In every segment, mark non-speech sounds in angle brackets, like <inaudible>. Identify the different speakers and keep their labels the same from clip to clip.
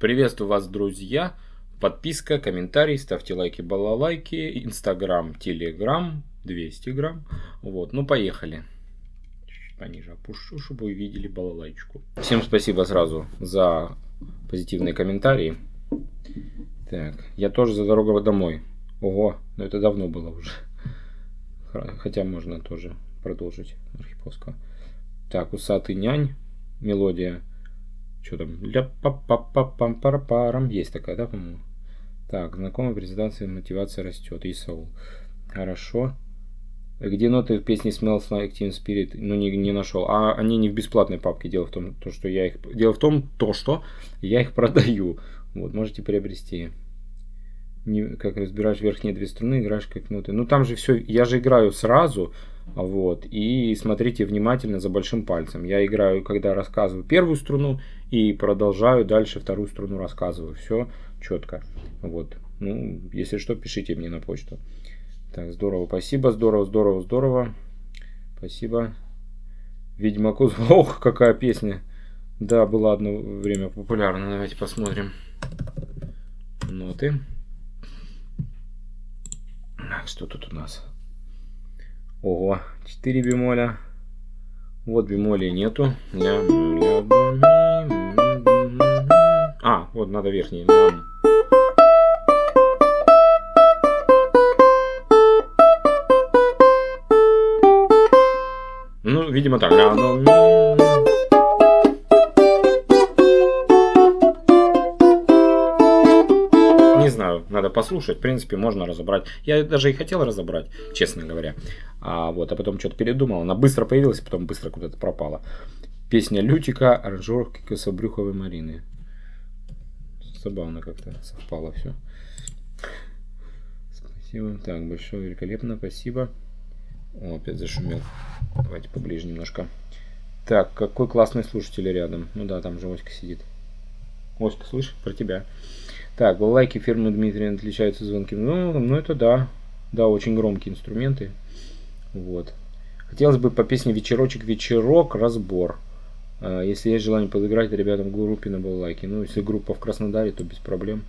Speaker 1: Приветствую вас, друзья! Подписка, комментарий, ставьте лайки, балалайки, инстаграм, телеграм, 200 грамм. Вот, ну поехали. Чуть пониже опущу, чтобы вы видели балалайчику. Всем спасибо сразу за позитивные комментарии. Так, я тоже за дорогу домой. Ого, но это давно было уже. Хотя можно тоже продолжить Архиповского. Так, усатый нянь, мелодия. Что там? Ля па па па пам пара парам Есть такая, да, по-моему? Так, знакомая презентация, мотивация растет. Исаул. Хорошо. Где ноты в песне Smells Like Teen Spirit? Ну, не, не нашел. А они не в бесплатной папке. Дело в том, то, что я их... Дело в том, то, что я их продаю. Вот, можете приобрести. Не, как разбираешь верхние две струны, играешь как ноты. Ну, там же все... Я же играю сразу. Вот. И смотрите внимательно за большим пальцем. Я играю, когда рассказываю первую струну. И продолжаю дальше вторую струну рассказываю. Все четко. Вот. Ну, если что, пишите мне на почту. Так, здорово, спасибо, здорово, здорово, здорово. Спасибо. Ведьмаку... <laughs> Ох, какая песня. Да, была одно время популярна. Давайте посмотрим. Ноты. Так, что тут у нас? Ого, 4 бемоля. Вот бемолей нету. Ля, ля, а, вот надо верхний. Ля. Ну, видимо так. Ля, ну, Не знаю, надо послушать. В принципе, можно разобрать. Я даже и хотел разобрать, честно говоря. А вот, а потом что-то передумал. Она быстро появилась, потом быстро куда-то пропала. Песня Лютика, аранжировки Кособрюховой Марины. Забавно как-то совпало все. Спасибо. Так, большое, великолепно, спасибо. О, опять зашумел. Давайте поближе немножко. Так, какой классный слушатель рядом. Ну да, там же сидит. Оська, слышь, про тебя. Так, лайки фирмы Дмитрия отличаются звонким. Ну, ну это да. Да, очень громкие инструменты. Вот. Хотелось бы по песне «Вечерочек, вечерок» разбор. А, если есть желание подыграть ребятам в группе на балалайке. Ну, если группа в Краснодаре, то без проблем.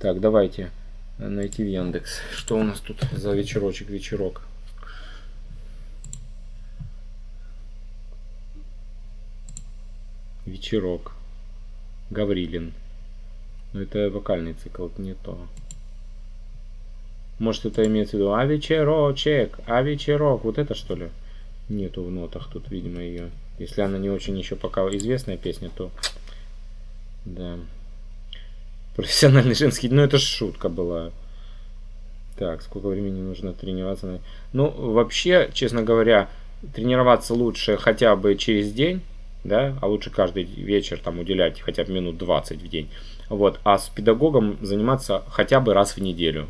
Speaker 1: Так, давайте найти в Яндекс. Что у нас тут за вечерочек, вечерок? Вечерок. Гаврилин. Но это вокальный цикл, это не то. Может это имеется в виду а вечерочек, а вечерок. Вот это что ли? Нету в нотах тут, видимо, ее. Если она не очень еще пока известная песня, то... Да. Профессиональный женский... Ну, это шутка была. Так, сколько времени нужно тренироваться? Ну, вообще, честно говоря, тренироваться лучше хотя бы через день, да, а лучше каждый вечер там уделять хотя бы минут 20 в день. Вот, а с педагогом заниматься хотя бы раз в неделю,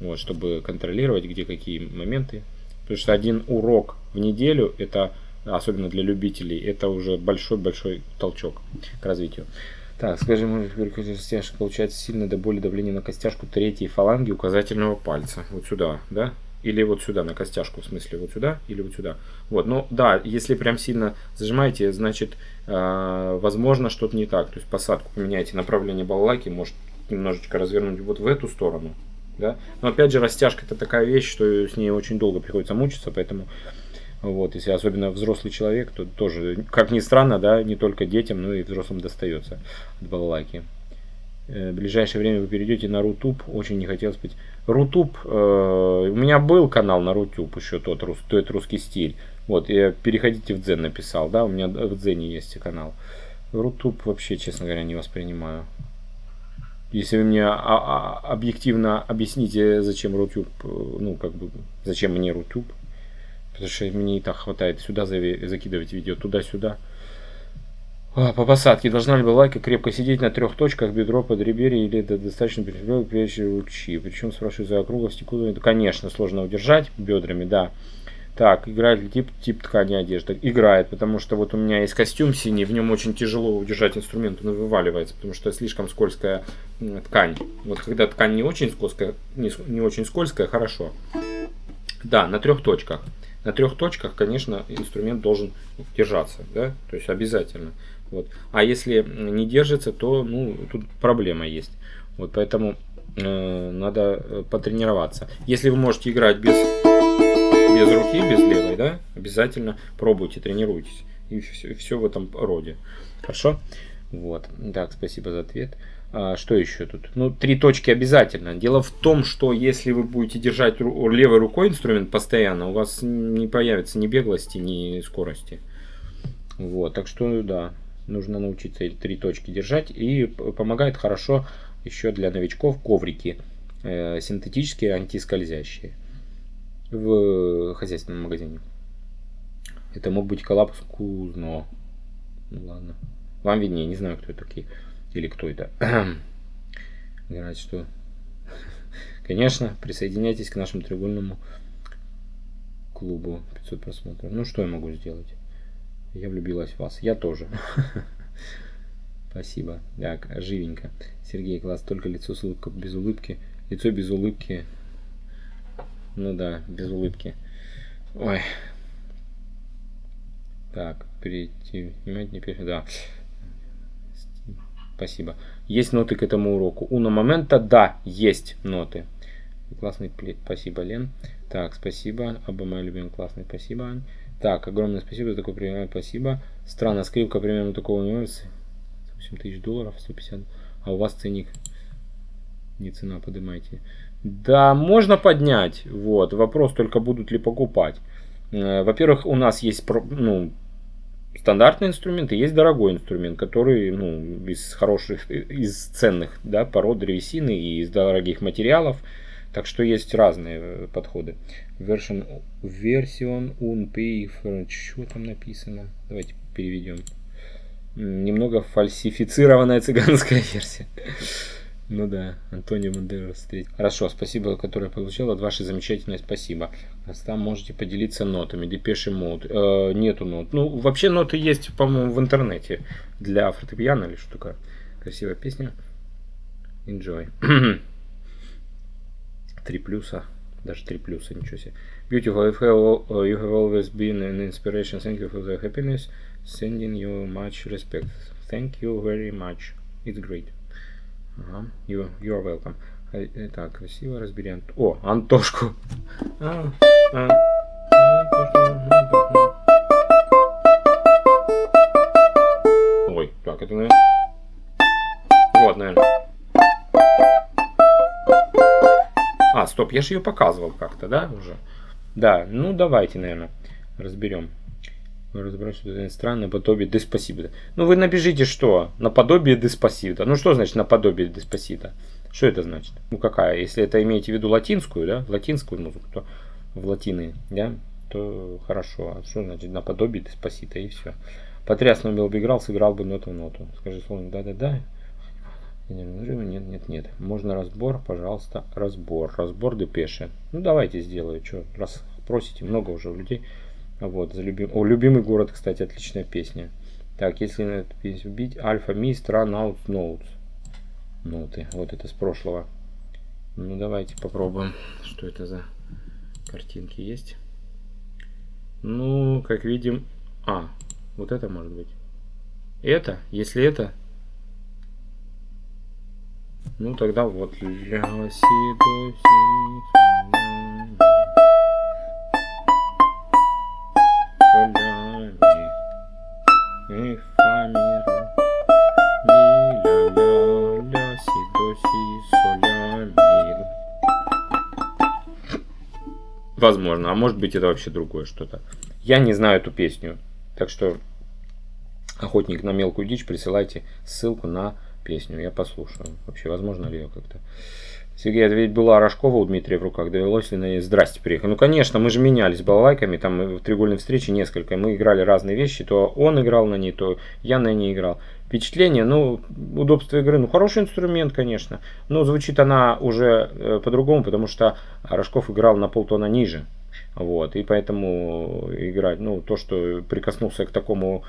Speaker 1: вот, чтобы контролировать, где какие моменты. Потому что один урок в неделю, это, особенно для любителей, это уже большой-большой толчок к развитию. Так, скажем, костяшка получается сильно до боли давление на костяшку третьей фаланги указательного пальца. Вот сюда, да? Или вот сюда, на костяшку, в смысле вот сюда или вот сюда. Вот, ну да, если прям сильно зажимаете, значит, э, возможно, что-то не так. То есть посадку поменяйте, направление балалайки, может немножечко развернуть вот в эту сторону. Да? Но опять же, растяжка это такая вещь, что с ней очень долго приходится мучиться, поэтому вот, если особенно взрослый человек, то тоже, как ни странно, да, не только детям, но и взрослым достается от балалайки. Э, в ближайшее время вы перейдете на Рутуб. Очень не хотелось быть. Рутуб, э, у меня был канал на Рутуб еще тот, рус, тот русский стиль. Вот, я переходите в Дзен написал, да, у меня в Дзене есть канал. Рутуб вообще, честно говоря, не воспринимаю. Если вы мне а, а, объективно объясните, зачем Рутуб, э, ну, как бы, зачем мне Рутуб, потому что мне и так хватает сюда закидывать видео, туда-сюда. А, по посадке должна ли лайка крепко сидеть на трех точках, бедро под реберье или это достаточно прикреплено к ручи? Причем спрашиваю за округлость куда Конечно, сложно удержать бедрами, да. Так, играет ли тип, тип ткани одежды? Играет, потому что вот у меня есть костюм синий, в нем очень тяжело удержать инструмент, он вываливается, потому что слишком скользкая ткань. Вот когда ткань не очень скользкая, не, не очень скользкая, хорошо. Да, на трех точках. На трех точках, конечно, инструмент должен держаться, да, то есть обязательно. Вот. А если не держится, то ну, тут проблема есть. Вот поэтому э, надо э, потренироваться. Если вы можете играть без, без руки, без левой, да, обязательно пробуйте, тренируйтесь. И все, все в этом роде. Хорошо? Вот. Так, спасибо за ответ. А, что еще тут? Ну, три точки обязательно. Дело в том, что если вы будете держать левой рукой инструмент постоянно, у вас не появится ни беглости, ни скорости. Вот, так что, да, нужно научиться три точки держать. И помогает хорошо еще для новичков коврики э, синтетические, антискользящие в хозяйственном магазине. Это мог быть коллапс Кузно. Ну ладно. Вам виднее, не знаю, кто это такие. Или кто это. <clears throat> Говорят, что... <laughs> Конечно, присоединяйтесь к нашему треугольному клубу 500 просмотров. Ну, что я могу сделать? Я влюбилась в вас. Я тоже. <laughs> Спасибо. Так, живенько. Сергей, класс. Только лицо с улыбкой, без улыбки. Лицо без улыбки. Ну да, без улыбки. Ой. Так, перейти. Не перейти. Да. Спасибо. Есть ноты к этому уроку. Уна момента, да, есть ноты. Классный. Спасибо, Лен. Так, спасибо. Оба мои любимые классные. Спасибо, Ань. Так, огромное спасибо за такой пример. Спасибо. Странно, скрипка примерно такого нюанса. 8 тысяч долларов, 150. А у вас ценник не цена, поднимайте. Да, можно поднять. Вот. Вопрос только будут ли покупать. Э, во-первых, у нас есть ну, стандартный инструмент и есть дорогой инструмент, который ну, из хороших, из ценных да, пород древесины и из дорогих материалов. Так что есть разные э, подходы. Version, version unpay, что там написано? Давайте переведем немного фальсифицированная цыганская версия. Ну да, Антонио Мандерос встретил. Хорошо, спасибо, которое получил от вашей замечательной спасибо. Там можете поделиться нотами. Депеши мод. Э, нету нот. Ну, вообще ноты есть, по-моему, в интернете. Для фортепиано или такое. Красивая песня. Enjoy. <clears throat> Три плюса. Даже три плюса, ничего себе. Beautiful, you have always been an inspiration. Thank you for the happiness. Sending you much respect. Thank you very much. It's great. Ага. You, you're welcome. Так, красиво разберем. О, Антошку. А, а, Ой, так, это, наверное... Вот, наверное. А, стоп, я же ее показывал как-то, да, уже? Да, ну давайте, наверное, разберем разбирать что-то странное подобие деспасита. Ну вы набежите что? Наподобие деспасита. Ну что значит наподобие деспасита? Что это значит? Ну какая? Если это имеете в виду латинскую, да, латинскую музыку, то в латины, да, то хорошо. А что значит наподобие деспасита и все. Потряс Нобел бы играл, сыграл бы ноту в ноту. Скажи словно да-да-да. Нет, нет, нет. Можно разбор, пожалуйста, разбор. Разбор депеши. Ну давайте сделаю. Что, раз просите, много уже у людей. Вот, за любим... О, любимый город, кстати, отличная песня. Так, если на эту песню бить, Альфа Мист Run Out Notes. Ноты. Вот это с прошлого. Ну, давайте попробуем. Что это за картинки есть? Ну, как видим... А, вот это может быть. Это? Если это... Ну, тогда вот. Ля, си, до, си, Возможно, а может быть это вообще другое что-то. Я не знаю эту песню, так что охотник на мелкую дичь, присылайте ссылку на песню, я послушаю. Вообще, возможно ли ее как-то. Сергей, это ведь была Рожкова у Дмитрия в руках, довелось ли на ней здрасте приехать. Ну, конечно, мы же менялись балалайками, там в треугольной встрече несколько, мы играли разные вещи, то он играл на ней, то я на ней играл. Впечатление, ну, удобство игры, ну, хороший инструмент, конечно, но звучит она уже э, по-другому, потому что Рожков играл на полтона ниже, вот, и поэтому играть, ну, то, что прикоснулся к такому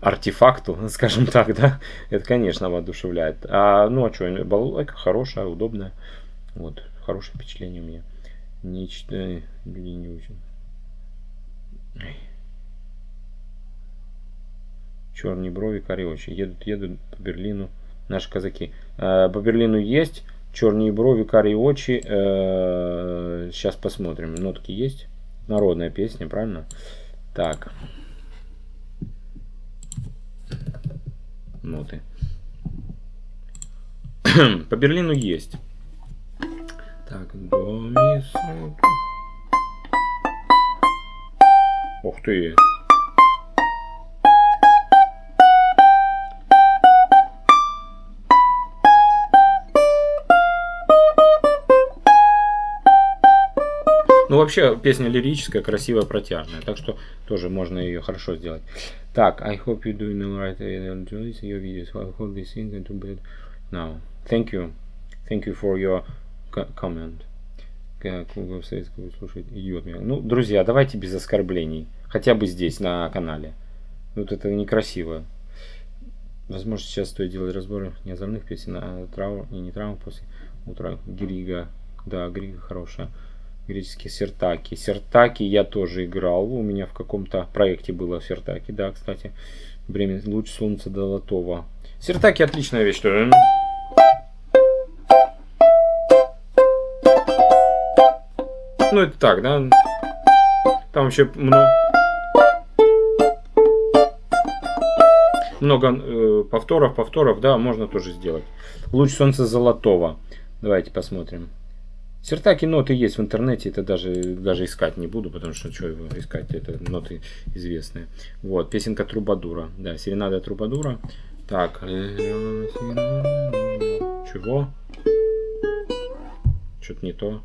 Speaker 1: артефакту, <laughs> скажем так, да, это, конечно, воодушевляет. А, ну, а что, балалайка хорошая, удобная, вот, хорошее впечатление у меня. Нечто, люди не очень. Черные брови, карие очи. Едут, едут по Берлину наши казаки. Э, по Берлину есть. Черные брови, карие очи. Э, сейчас посмотрим. Нотки есть. Народная песня, правильно? Так. Ноты. <clears throat> по Берлину есть. Так, до, ми, Ух ты. Ну, вообще, песня лирическая, красивая, протяжная. Так что тоже можно ее хорошо сделать. Так, I hope you're doing all right and enjoy your videos. I hope this thing to bed now. Thank you. Thank you for your comment. Вы советского слушать? Ну, друзья, давайте без оскорблений. Хотя бы здесь, на канале. Вот это некрасиво. Возможно, сейчас стоит делать разборы не озорных песен, а траур и не траур после утра. Грига. Да, Грига хорошая греческие сертаки. Сертаки я тоже играл. У меня в каком-то проекте было сертаки. Да, кстати. Время луч солнца золотого. Сертаки отличная вещь тоже. Ну, это так, да? Там вообще много... Много э, повторов, повторов, да, можно тоже сделать. Луч солнца золотого. Давайте посмотрим. Сертаки ноты есть в интернете, это даже, даже искать не буду, потому что что его искать, это ноты известные. Вот, песенка Трубадура, да, серенада Трубадура. Так, чего? Что-то не то.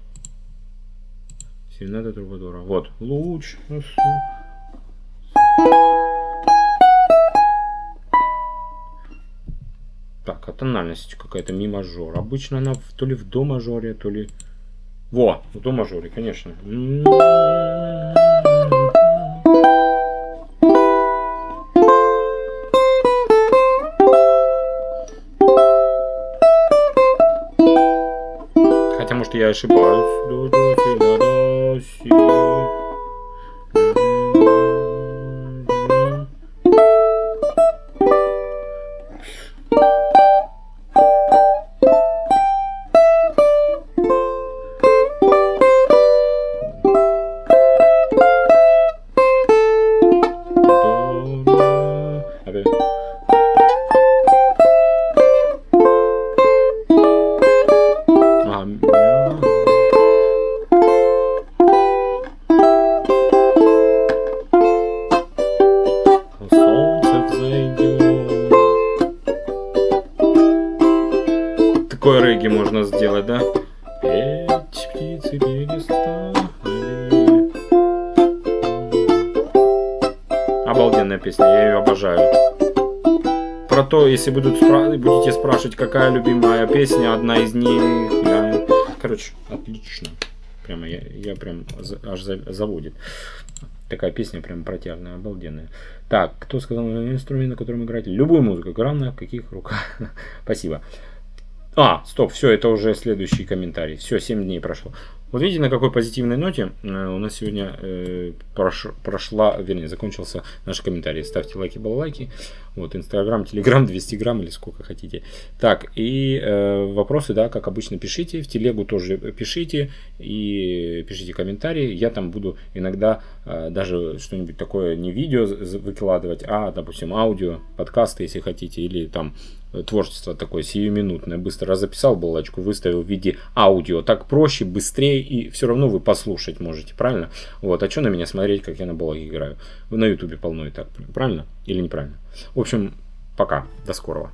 Speaker 1: Серенада Трубадура. Вот, луч. Так, а тональность какая-то ми мажор. Обычно она то ли в до мажоре, то ли во, в до мажоре, конечно. Хотя, может, я ошибаюсь. Если будут спра будете спрашивать, какая любимая песня, одна из них. Да. Короче, отлично. Прямо я, я прям аж заводит. Такая песня прям протяжная, обалденная. Так, кто сказал инструмент, на котором играть? Любую музыку. Главное, в каких руках. <laughs> Спасибо. А, стоп, все, это уже следующий комментарий. Все, 7 дней прошло. Вот видите, на какой позитивной ноте э, у нас сегодня э, прош, прошла, вернее, закончился наш комментарий. Ставьте лайки, балалайки. Вот, Инстаграм, Телеграм, 200 грамм или сколько хотите. Так, и э, вопросы, да, как обычно, пишите. В телегу тоже пишите. И пишите комментарии. Я там буду иногда э, даже что-нибудь такое, не видео выкладывать, а, допустим, аудио, подкасты, если хотите. Или там творчество такое сиюминутное. Быстро записал баллачку, выставил в виде аудио. Так проще, быстрее и все равно вы послушать можете, правильно? Вот, а что на меня смотреть, как я на баллаге играю? На ютубе полно и так, правильно? Или неправильно? В общем, пока, до скорого.